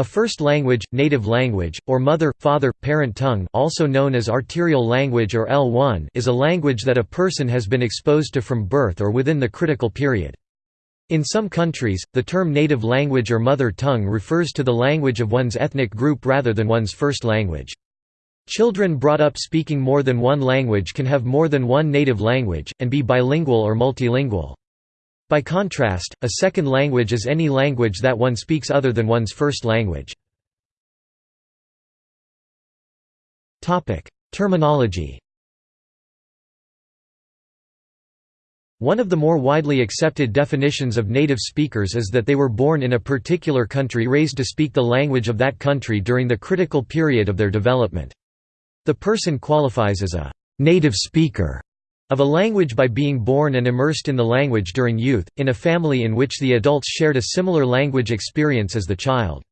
A first language, native language, or mother, father, parent tongue also known as arterial language or L1 is a language that a person has been exposed to from birth or within the critical period. In some countries, the term native language or mother tongue refers to the language of one's ethnic group rather than one's first language. Children brought up speaking more than one language can have more than one native language, and be bilingual or multilingual. By contrast, a second language is any language that one speaks other than one's first language. Terminology One of the more widely accepted definitions of native speakers is that they were born in a particular country raised to speak the language of that country during the critical period of their development. The person qualifies as a native speaker of a language by being born and immersed in the language during youth, in a family in which the adults shared a similar language experience as the child.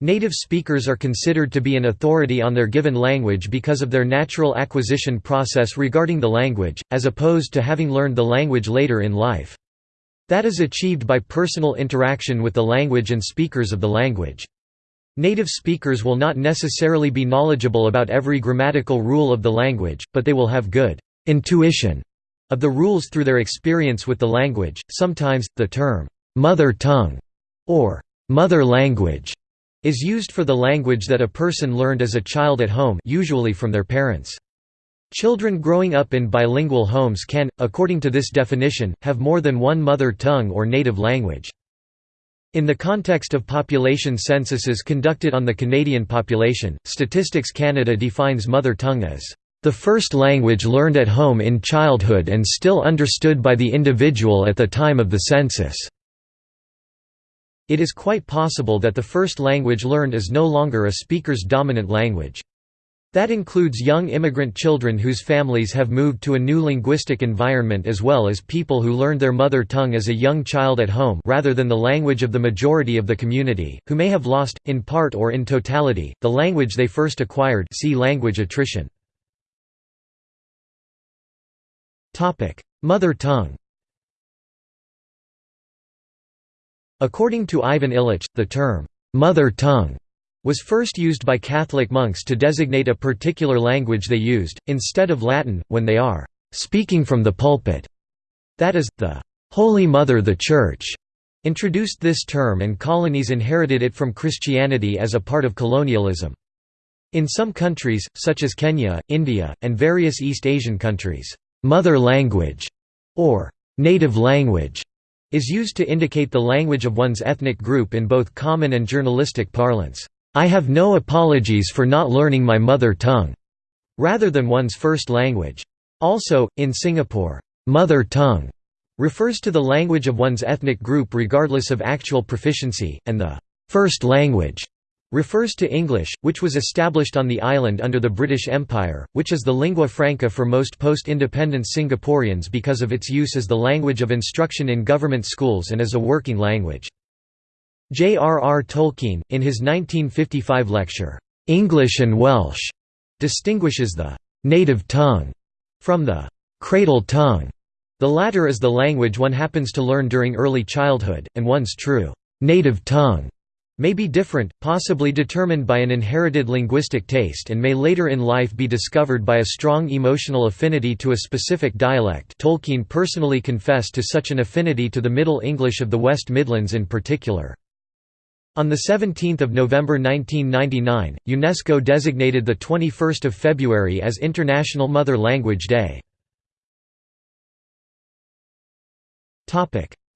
Native speakers are considered to be an authority on their given language because of their natural acquisition process regarding the language, as opposed to having learned the language later in life. That is achieved by personal interaction with the language and speakers of the language. Native speakers will not necessarily be knowledgeable about every grammatical rule of the language, but they will have good intuition of the rules through their experience with the language. Sometimes, the term mother tongue or mother language is used for the language that a person learned as a child at home usually from their parents. Children growing up in bilingual homes can, according to this definition, have more than one mother tongue or native language. In the context of population censuses conducted on the Canadian population, Statistics Canada defines mother tongue as the first language learned at home in childhood and still understood by the individual at the time of the census. It is quite possible that the first language learned is no longer a speaker's dominant language. That includes young immigrant children whose families have moved to a new linguistic environment as well as people who learned their mother tongue as a young child at home rather than the language of the majority of the community, who may have lost, in part or in totality, the language they first acquired see language attrition. Mother tongue According to Ivan Illich, the term, "'mother tongue' was first used by Catholic monks to designate a particular language they used, instead of Latin, when they are "'speaking from the pulpit'". That is, the "'Holy Mother the Church' introduced this term and colonies inherited it from Christianity as a part of colonialism. In some countries, such as Kenya, India, and various East Asian countries, Mother language, or native language, is used to indicate the language of one's ethnic group in both common and journalistic parlance. I have no apologies for not learning my mother tongue, rather than one's first language. Also, in Singapore, mother tongue refers to the language of one's ethnic group regardless of actual proficiency, and the first language refers to English, which was established on the island under the British Empire, which is the lingua franca for most post-independence Singaporeans because of its use as the language of instruction in government schools and as a working language. J.R.R. Tolkien, in his 1955 lecture, "'English and Welsh' distinguishes the "'native tongue' from the "'cradle tongue'. The latter is the language one happens to learn during early childhood, and one's true "'native tongue' may be different, possibly determined by an inherited linguistic taste and may later in life be discovered by a strong emotional affinity to a specific dialect Tolkien personally confessed to such an affinity to the Middle English of the West Midlands in particular. On 17 November 1999, UNESCO designated 21 February as International Mother Language Day.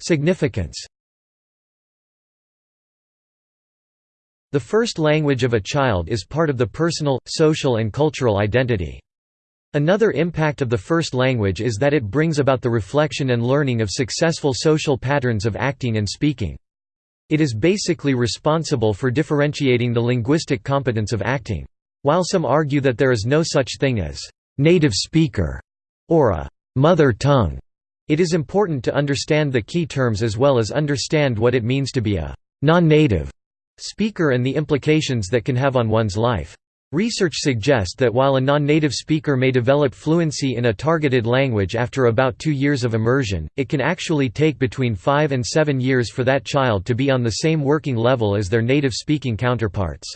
Significance The first language of a child is part of the personal, social and cultural identity. Another impact of the first language is that it brings about the reflection and learning of successful social patterns of acting and speaking. It is basically responsible for differentiating the linguistic competence of acting. While some argue that there is no such thing as native speaker or a mother tongue, it is important to understand the key terms as well as understand what it means to be a non-native speaker and the implications that can have on one's life. Research suggests that while a non-native speaker may develop fluency in a targeted language after about two years of immersion, it can actually take between five and seven years for that child to be on the same working level as their native-speaking counterparts.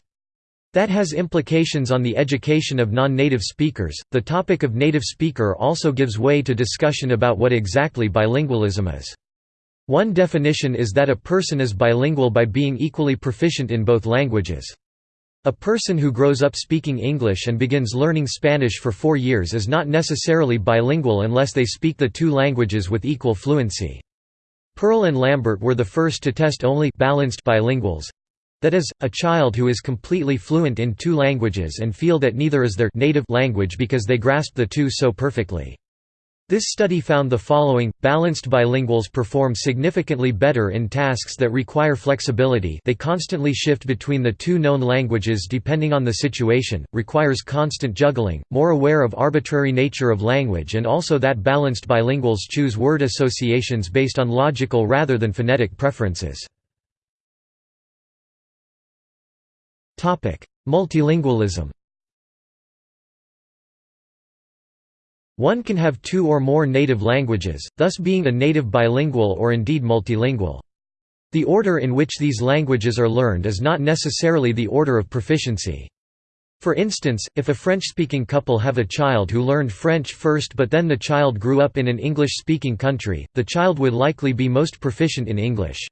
That has implications on the education of non-native speakers. The topic of native speaker also gives way to discussion about what exactly bilingualism is. One definition is that a person is bilingual by being equally proficient in both languages. A person who grows up speaking English and begins learning Spanish for four years is not necessarily bilingual unless they speak the two languages with equal fluency. Peal and Lambert were the first to test only balanced bilinguals—that is, a child who is completely fluent in two languages and feel that neither is their native language because they grasp the two so perfectly. This study found the following, balanced bilinguals perform significantly better in tasks that require flexibility they constantly shift between the two known languages depending on the situation, requires constant juggling, more aware of arbitrary nature of language and also that balanced bilinguals choose word associations based on logical rather than phonetic preferences. Multilingualism One can have two or more native languages, thus being a native bilingual or indeed multilingual. The order in which these languages are learned is not necessarily the order of proficiency. For instance, if a French-speaking couple have a child who learned French first but then the child grew up in an English-speaking country, the child would likely be most proficient in English.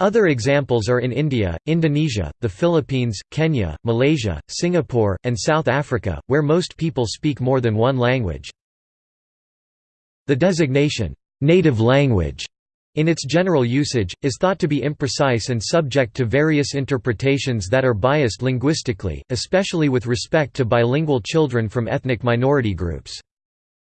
Other examples are in India, Indonesia, the Philippines, Kenya, Malaysia, Singapore, and South Africa, where most people speak more than one language. The designation, "'native language' in its general usage, is thought to be imprecise and subject to various interpretations that are biased linguistically, especially with respect to bilingual children from ethnic minority groups.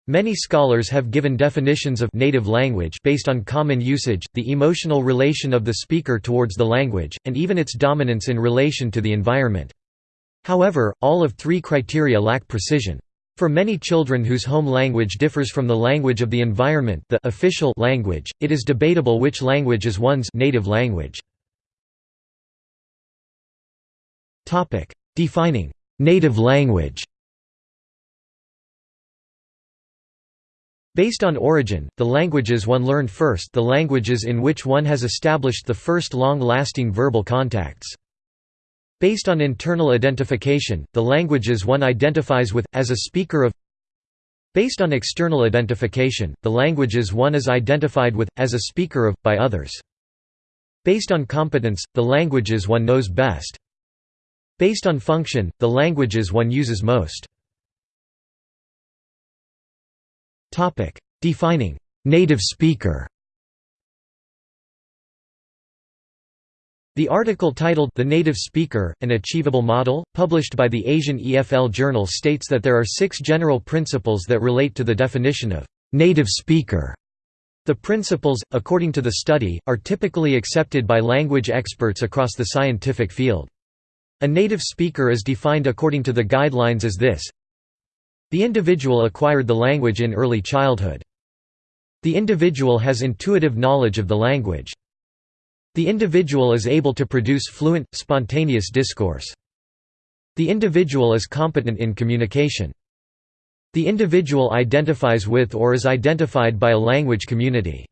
Many scholars have given definitions of native language based on common usage, the emotional relation of the speaker towards the language, and even its dominance in relation to the environment. However, all of three criteria lack precision. For many children whose home language differs from the language of the environment the official language, it is debatable which language is one's native language. Defining «native language» Based on origin, the languages one learned first the languages in which one has established the first long-lasting verbal contacts. Based on internal identification, the languages one identifies with, as a speaker of Based on external identification, the languages one is identified with, as a speaker of, by others. Based on competence, the languages one knows best. Based on function, the languages one uses most. Defining «native speaker» The article titled The Native Speaker, An Achievable Model, published by the Asian EFL Journal states that there are six general principles that relate to the definition of «native speaker». The principles, according to the study, are typically accepted by language experts across the scientific field. A native speaker is defined according to the guidelines as this The individual acquired the language in early childhood. The individual has intuitive knowledge of the language. The individual is able to produce fluent, spontaneous discourse. The individual is competent in communication. The individual identifies with or is identified by a language community.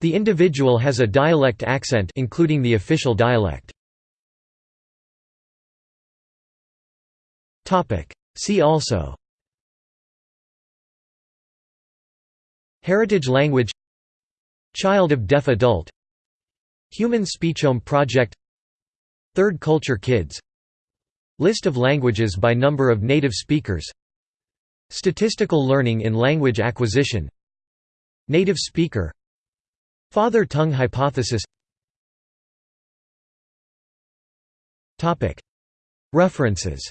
The individual has a dialect accent including the official dialect. See also Heritage language Child of deaf adult Human Speechome Project Third Culture Kids List of languages by number of native speakers Statistical learning in language acquisition Native speaker Father tongue hypothesis. References